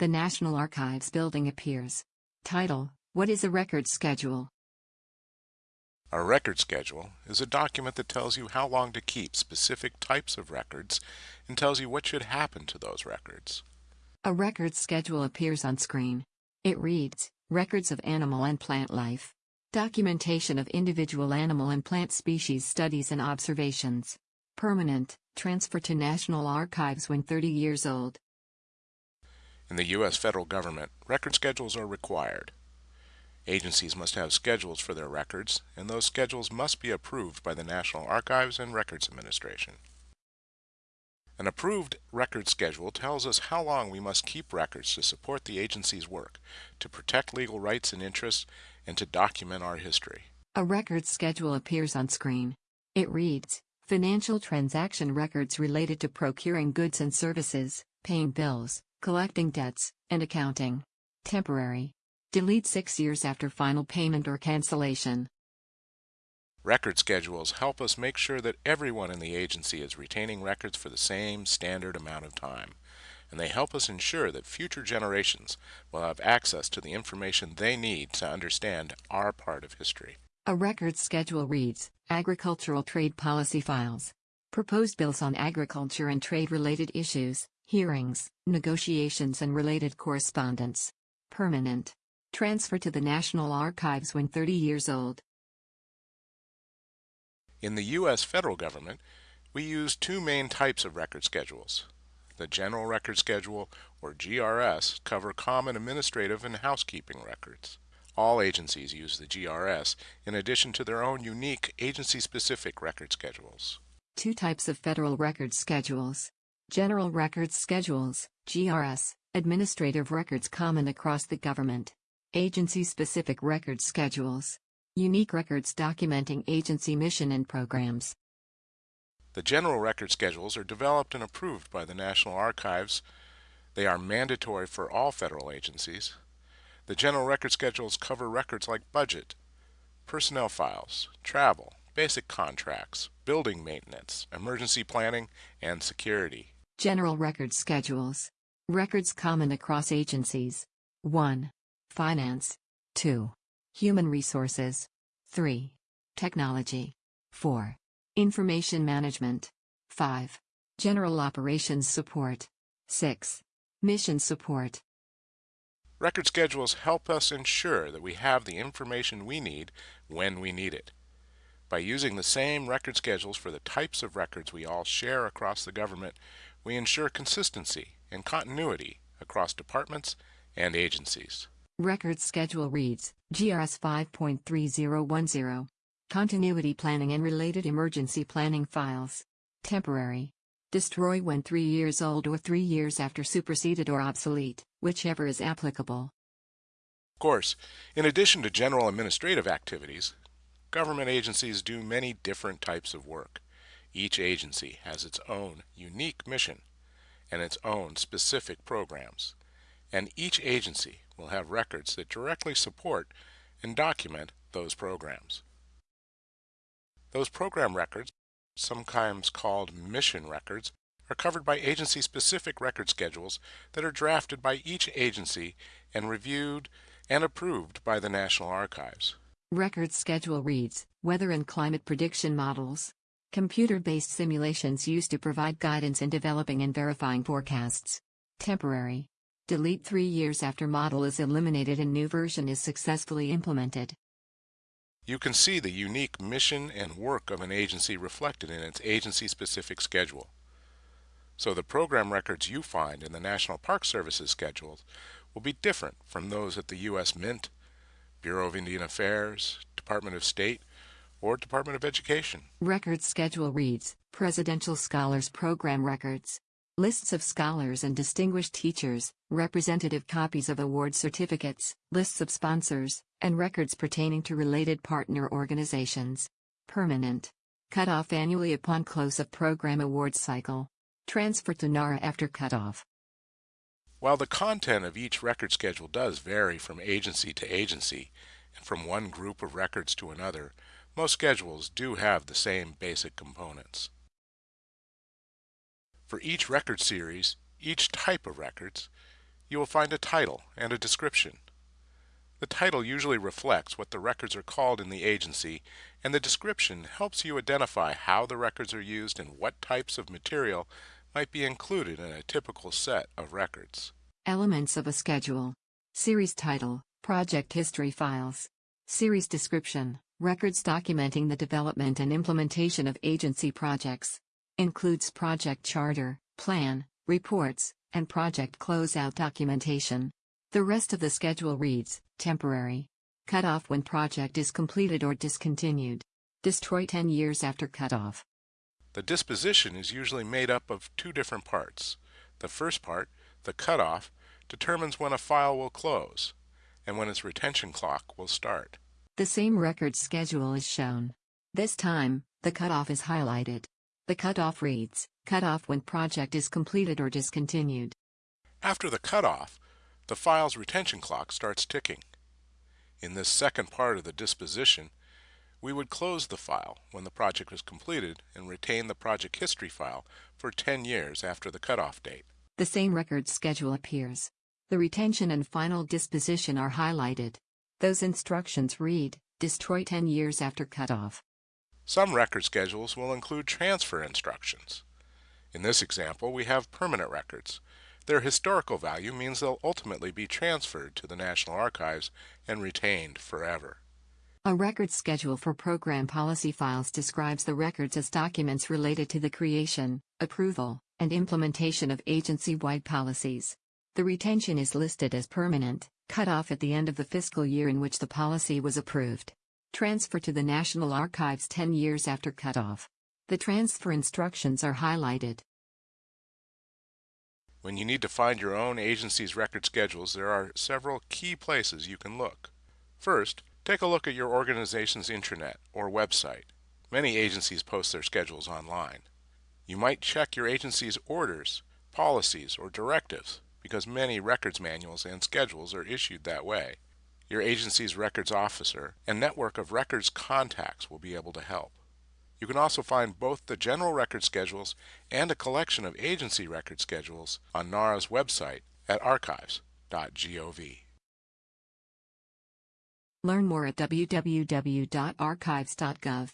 The National Archives building appears. Title What is a record schedule? A record schedule is a document that tells you how long to keep specific types of records and tells you what should happen to those records. A record schedule appears on screen. It reads Records of animal and plant life. Documentation of individual animal and plant species studies and observations. Permanent, transfer to National Archives when 30 years old. In the U.S. federal government, record schedules are required. Agencies must have schedules for their records, and those schedules must be approved by the National Archives and Records Administration. An approved record schedule tells us how long we must keep records to support the agency's work, to protect legal rights and interests, and to document our history. A record schedule appears on screen. It reads, Financial transaction records related to procuring goods and services, paying bills, collecting debts, and accounting. Temporary. Delete six years after final payment or cancellation. Record schedules help us make sure that everyone in the agency is retaining records for the same standard amount of time, and they help us ensure that future generations will have access to the information they need to understand our part of history. A record schedule reads Agricultural Trade Policy Files. Proposed bills on agriculture and trade related issues, hearings, negotiations, and related correspondence. Permanent. Transfer to the National Archives when 30 years old. In the U.S. federal government, we use two main types of record schedules. The General Record Schedule, or GRS, cover common administrative and housekeeping records. All agencies use the GRS in addition to their own unique agency-specific record schedules. Two types of federal record schedules. General Records Schedules, GRS, administrative records common across the government. Agency-specific record schedules. Unique records documenting agency mission and programs. The general record schedules are developed and approved by the National Archives. They are mandatory for all federal agencies. The general record schedules cover records like budget, personnel files, travel, basic contracts, building maintenance, emergency planning, and security. General record schedules. Records common across agencies. 1. Finance. 2. Human resources. 3. Technology. 4. Information management. 5. General operations support. 6. Mission support. Record schedules help us ensure that we have the information we need when we need it. By using the same record schedules for the types of records we all share across the government, we ensure consistency and continuity across departments and agencies. Record schedule reads GRS 5.3010 Continuity planning and related emergency planning files. Temporary. Destroy when 3 years old or 3 years after superseded or obsolete, whichever is applicable. Of course, in addition to general administrative activities, government agencies do many different types of work. Each agency has its own unique mission and its own specific programs, and each agency will have records that directly support and document those programs. Those program records, sometimes called mission records, are covered by agency-specific record schedules that are drafted by each agency and reviewed and approved by the National Archives. Record schedule reads Weather and climate prediction models. Computer-based simulations used to provide guidance in developing and verifying forecasts. Temporary. Delete three years after model is eliminated and new version is successfully implemented. You can see the unique mission and work of an agency reflected in its agency-specific schedule. So the program records you find in the National Park Service's schedules will be different from those at the U.S. Mint, Bureau of Indian Affairs, Department of State, or Department of Education. Record schedule reads Presidential Scholars Program Records. Lists of scholars and distinguished teachers, representative copies of award certificates, lists of sponsors, and records pertaining to related partner organizations. Permanent. Cut off annually upon close of program award cycle. Transfer to NARA after cutoff. While the content of each record schedule does vary from agency to agency and from one group of records to another, most schedules do have the same basic components. For each record series, each type of records, you will find a title and a description. The title usually reflects what the records are called in the agency, and the description helps you identify how the records are used and what types of material might be included in a typical set of records. Elements of a schedule. Series title, project history files. Series description, records documenting the development and implementation of agency projects. Includes project charter, plan, reports, and project closeout documentation. The rest of the schedule reads, temporary. Cut off when project is completed or discontinued. Destroy 10 years after cutoff. The disposition is usually made up of two different parts. The first part, the cutoff, determines when a file will close and when its retention clock will start. The same record schedule is shown. This time, the cutoff is highlighted. The cutoff reads, cutoff when project is completed or discontinued. After the cutoff, the file's retention clock starts ticking. In this second part of the disposition, we would close the file when the project was completed and retain the project history file for 10 years after the cutoff date. The same record schedule appears. The retention and final disposition are highlighted. Those instructions read, destroy 10 years after cutoff. Some record schedules will include transfer instructions. In this example, we have permanent records. Their historical value means they'll ultimately be transferred to the National Archives and retained forever. A record schedule for program policy files describes the records as documents related to the creation, approval, and implementation of agency-wide policies. The retention is listed as permanent, cut off at the end of the fiscal year in which the policy was approved. Transfer to the National Archives 10 years after cutoff. The transfer instructions are highlighted. When you need to find your own agency's record schedules, there are several key places you can look. First, take a look at your organization's intranet or website. Many agencies post their schedules online. You might check your agency's orders, policies, or directives because many records manuals and schedules are issued that way. Your agency's records officer and network of records contacts will be able to help. You can also find both the general record schedules and a collection of agency record schedules on NARA's website at archives.gov. Learn more at www.archives.gov.